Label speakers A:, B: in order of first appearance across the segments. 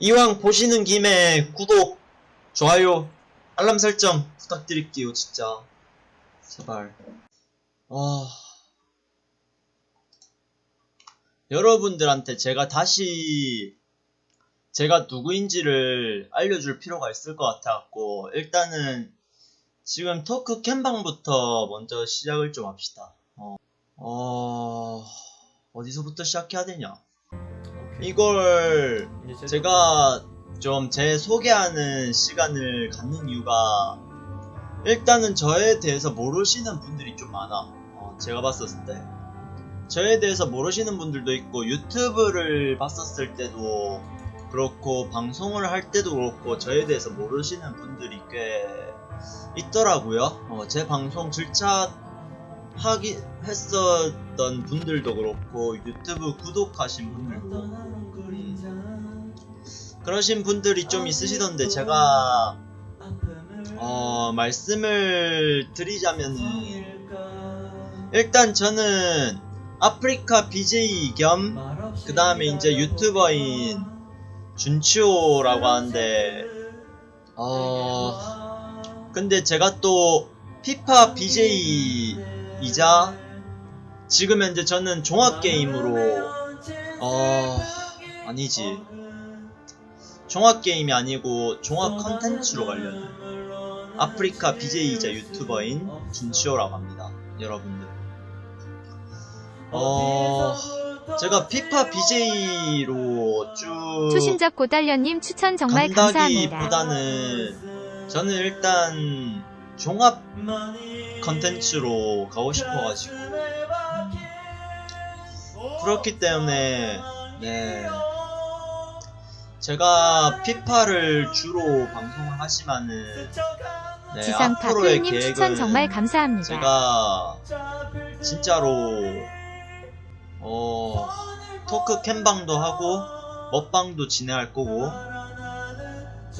A: 이왕 보시는 김에 구독, 좋아요, 알람 설정 부탁드릴게요, 진짜. 제발. 아. 여러분들한테 제가 다시 제가 누구인지를 알려줄 필요가 있을 것 같아갖고, 일단은 지금 토크 캠방부터 먼저 시작을 좀 합시다. 어, 어, 어디서부터 시작해야 되냐? 이걸 제가 좀 제 소개하는 시간을 갖는 이유가 일단은 저에 대해서 모르시는 분들이 좀 많아. 어, 제가 봤었을 때. 저에 대해서 모르시는 분들도 있고 유튜브를 봤었을 때도 그렇고 방송을 할 때도 그렇고 저에 대해서 모르시는 분들이 꽤 있더라고요. 어, 제 방송 질차 하기 했었던 분들도 그렇고 유튜브 구독하신 분들도 음, 그러신 분들이 좀 있으시던데 제가 어, 말씀을 드리자면은 일단 저는 아프리카 BJ 겸 그 다음에 이제 유튜버인 준치오라고 하는데 어 근데 제가 또 피파 BJ 이자 지금 현재 저는 종합게임으로 어 아니지 종합게임이 아니고 종합 컨텐츠로 가려는 아프리카 BJ이자 유튜버인 준치오라고 합니다 여러분들 어 제가 피파 BJ로 쭉
B: 초신적 고달련님 추천 정말 감사합니다.
A: 간다기보다는 저는 일단 종합 컨텐츠로 가고 싶어가지고 그렇기 때문에 네 제가 피파를 주로 방송을 하지만은 네,
B: 지상
A: 앞으로의
B: 다크님
A: 계획은
B: 추천 정말 감사합니다.
A: 제가 진짜로 어 토크 캠방도 하고 먹방도 진행할 거고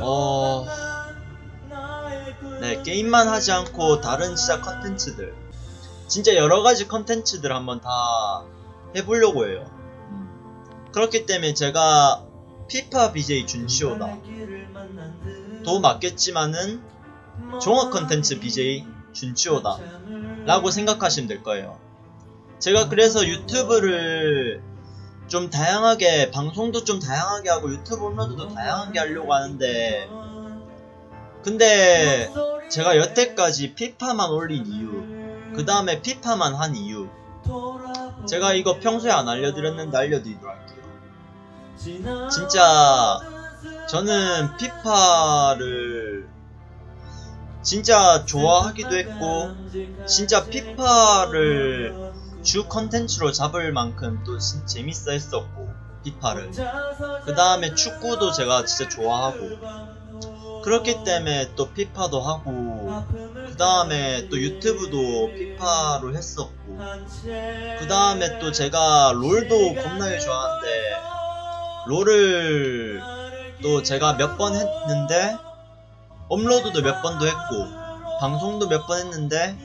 A: 어 네, 게임만 하지 않고 다른 진짜 컨텐츠들. 진짜 여러가지 컨텐츠들 한번 다 해보려고 해요. 음. 그렇기 때문에 제가 피파 BJ 준시오다. 도 맞겠지만은 종합 컨텐츠 BJ 준치오다 라고 생각하시면 될 거예요. 제가 그래서 유튜브를 좀 다양하게 방송도 좀 다양하게 하고 유튜브 업로드도 다양하게 하려고 하는데 근데 제가 여태까지 피파만 올린 이유 그 다음에 피파만 한 이유 제가 이거 평소에 안 알려드렸는데 알려드리도록 할게요. 진짜 저는 피파를 진짜 좋아하기도 했고 진짜 피파를 주 컨텐츠로 잡을 만큼 또 진- 재밌어 했었고 피파를. 그 다음에 축구도 제가 진짜 좋아하고 그렇기 때문에 또 피파도 하고 그 다음에 또 유튜브도 피파로 했었고 그 다음에 또 제가 롤도 겁나게 좋아하는데 롤을 또 제가 몇 번 했는데 업로드도 몇 번도 했고 방송도 몇 번 했는데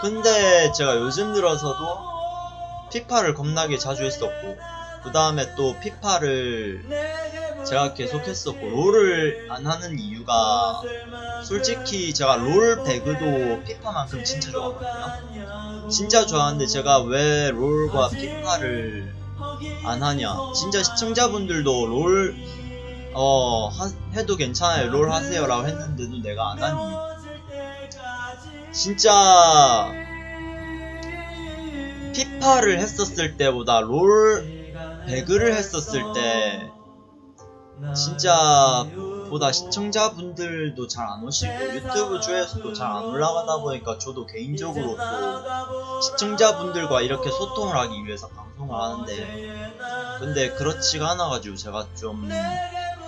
A: 근데 제가 요즘 들어서도 피파를 겁나게 자주 했었고 그 다음에 또 피파를 제가 계속 했었고 롤을 안 하는 이유가 솔직히 제가 롤 배그도 피파만큼 진짜 좋아하거든요 진짜 좋아하는데 제가 왜 롤과 피파를 안 하냐 진짜 시청자분들도 롤 어, 하- 해도 괜찮아요. 롤 하세요. 라고 했는데도 내가 안 하니. 진짜, 피파를 했었을 때보다 롤, 배그를 했었을 때, 진짜, 보다 시청자분들도 잘 안 오시고, 유튜브 조회수도 잘 안 올라가다 보니까 저도 개인적으로 또, 시청자분들과 이렇게 소통을 하기 위해서 방송을 하는데, 근데 그렇지가 않아가지고 제가 좀,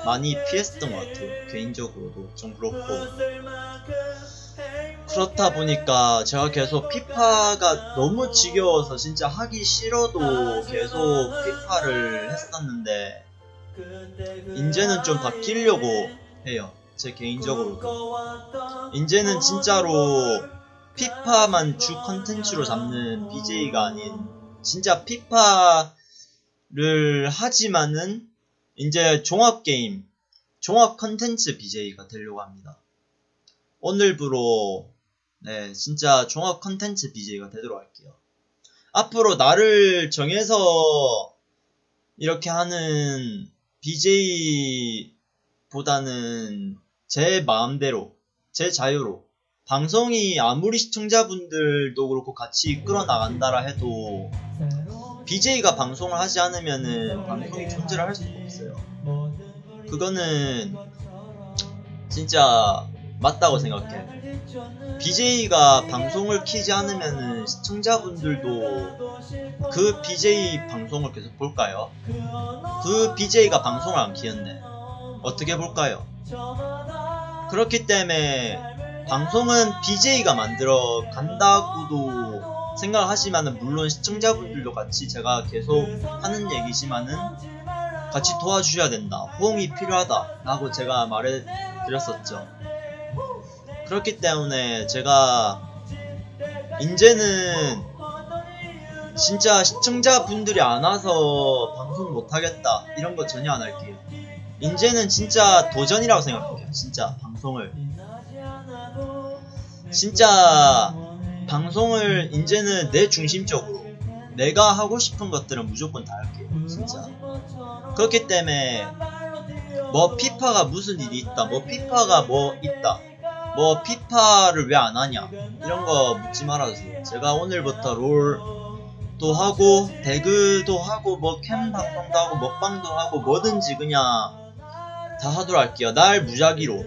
A: 많이 피했던 것 같아요. 개인적으로도 좀 그렇고. 그렇다 보니까 제가 계속 피파가 너무 지겨워서 진짜 하기 싫어도 계속 피파를 했었는데, 이제는 좀 바뀌려고 해요. 제 개인적으로도. 이제는 진짜로 피파만 주 컨텐츠로 잡는 BJ가 아닌, 진짜 피파를 하지만은 이제 종합 게임, 종합 컨텐츠 BJ가 되려고 합니다. 오늘부로, 네, 진짜 종합 컨텐츠 BJ가 되도록 할게요. 앞으로 나를 정해서 이렇게 하는 BJ보다는 제 마음대로, 제 자유로, 방송이 아무리 시청자분들도 그렇고 같이 이끌어 나간다라 해도 BJ가 방송을 하지 않으면은 방송이 존재를 할 수가 없어요. 그거는 진짜 맞다고 생각해. BJ가 방송을 키지 않으면은 시청자분들도 그 BJ 방송을 계속 볼까요? 그 BJ가 방송을 안 키는데 어떻게 볼까요? 그렇기 때문에 방송은 BJ가 만들어 간다고도 생각을 하지만은 물론 시청자분들도 같이 제가 계속 하는 얘기지만은 같이 도와주셔야 된다. 호응이 필요하다. 라고 제가 말해 드렸었죠. 그렇기 때문에 제가 이제는 진짜 시청자분들이 안 와서 방송 못하겠다. 이런 거 전혀 안 할게요. 이제는 진짜 도전이라고 생각해요. 진짜 방송을. 진짜 방송을 이제는 내 중심적으로 내가 하고 싶은 것들은 무조건 다 할게요. 진짜. 그렇기 때문에 뭐 피파가 무슨 일이 있다. 뭐 피파가 뭐 있다. 뭐 피파를 왜 안 하냐. 이런 거 묻지 말아주세요. 제가 오늘부터 롤도 하고 배그도 하고 뭐 캠 방송도 하고 먹방도 하고 뭐든지 그냥 다 하도록 할게요. 날 무작위로.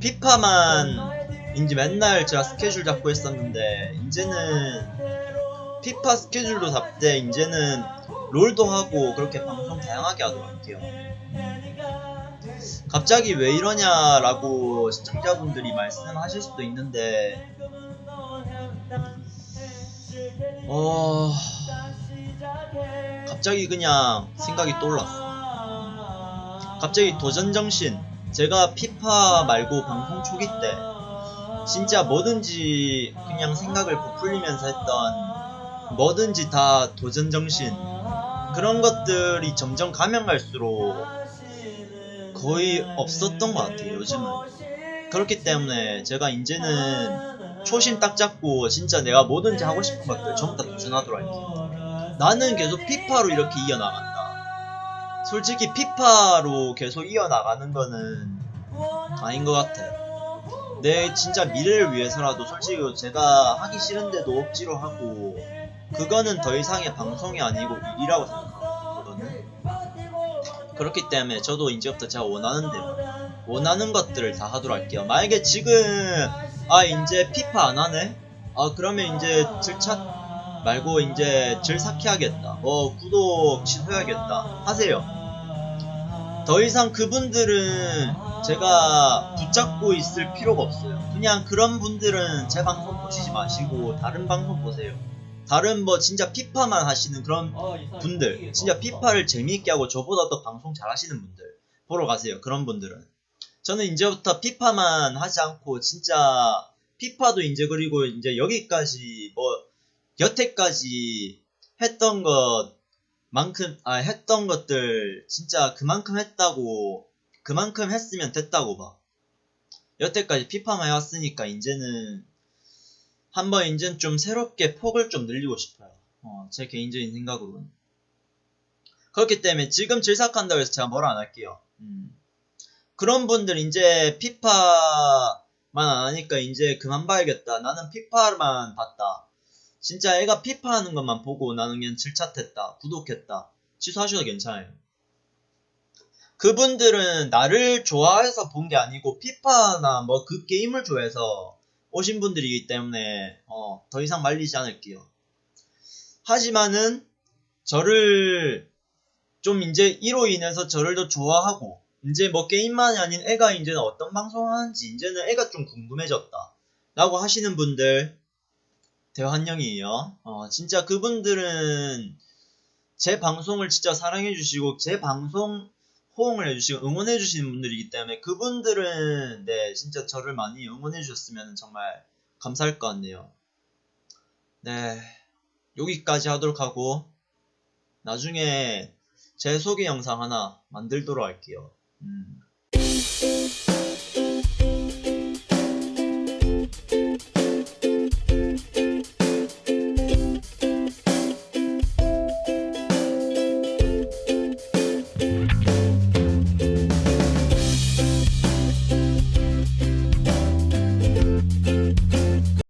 A: 피파만 이제 맨날 제가 스케줄 잡고 했었는데 이제는 피파 스케줄도 잡되 이제는 롤도 하고 그렇게 방송 다양하게 하도록 할게요. 갑자기 왜 이러냐라고 시청자분들이 말씀하실 수도 있는데 어 갑자기 그냥 생각이 떠올랐어. 갑자기 도전 정신. 제가 피파 말고 방송 초기 때 진짜 뭐든지 그냥 생각을 부풀리면서 했던 뭐든지 다 도전 정신 그런 것들이 점점 가면 갈수록 거의 없었던 것 같아요 요즘은. 그렇기 때문에 제가 이제는 초심 딱 잡고 진짜 내가 뭐든지 하고 싶은 것들 전부 다 도전하도록 할게요 나는 계속 피파로 이렇게 이어나간다. 솔직히 피파로 계속 이어나가는 거는 아닌 것 같아. 내 진짜 미래를 위해서라도 솔직히 제가 하기 싫은데도 억지로 하고 그거는 더 이상의 방송이 아니고 일이라고 생각하거든요. 그렇기 때문에 저도 이제부터 제가 원하는 대로 원하는 것들을 다 하도록 할게요. 만약에 지금 아 이제 피파 안 하네? 아 그러면 이제 질차 말고 이제 질삭해 야겠다. 뭐 구독 취소해야겠다. 하세요. 더 이상 그분들은 제가 붙잡고 있을 필요가 없어요. 그냥 그런 분들은 제 방송 보시지 마시고 다른 방송 보세요. 다른 뭐 진짜 피파만 하시는 그런 분들, 진짜 피파를 재미있게 하고 저보다 더 방송 잘 하시는 분들 보러 가세요. 그런 분들은. 저는 이제부터 피파만 하지 않고 진짜 피파도 이제 그리고 이제 여기까지 뭐 여태까지 했던 것만큼 아 했던 것들 진짜 그만큼 했다고 그만큼 했으면 됐다고 봐. 여태까지 피파만 해왔으니까 이제는 한번 이제는 좀 새롭게 폭을 좀 늘리고 싶어요. 어, 제 개인적인 생각으로는. 그렇기 때문에 지금 질삭한다고 해서 제가 뭐라 안 할게요. 음. 그런 분들 이제 피파만 안 하니까 이제 그만 봐야겠다. 나는 피파만 봤다. 진짜 애가 피파 하는 것만 보고 나는 그냥 질차했다. 구독했다. 취소하셔도 괜찮아요. 그분들은 나를 좋아해서 본 게 아니고 피파나 뭐 그 게임을 좋아해서 오신 분들이기 때문에 어, 더 이상 말리지 않을게요. 하지만은 저를 좀 이제 이로 인해서 저를 더 좋아하고 이제 뭐 게임만이 아닌 애가 이제는 어떤 방송 하는지 이제는 애가 좀 궁금해졌다 라고 하시는 분들 대환영이에요. 어, 진짜 그분들은 제 방송을 진짜 사랑해 주시고 제 방송 호응을 해주시고 응원해 주시는 분들이기 때문에 그분들은 네 진짜 저를 많이 응원해 주셨으면 정말 감사할 것 같네요. 네 여기까지 하도록 하고 나중에 제 소개 영상 하나 만들도록 할게요. 음.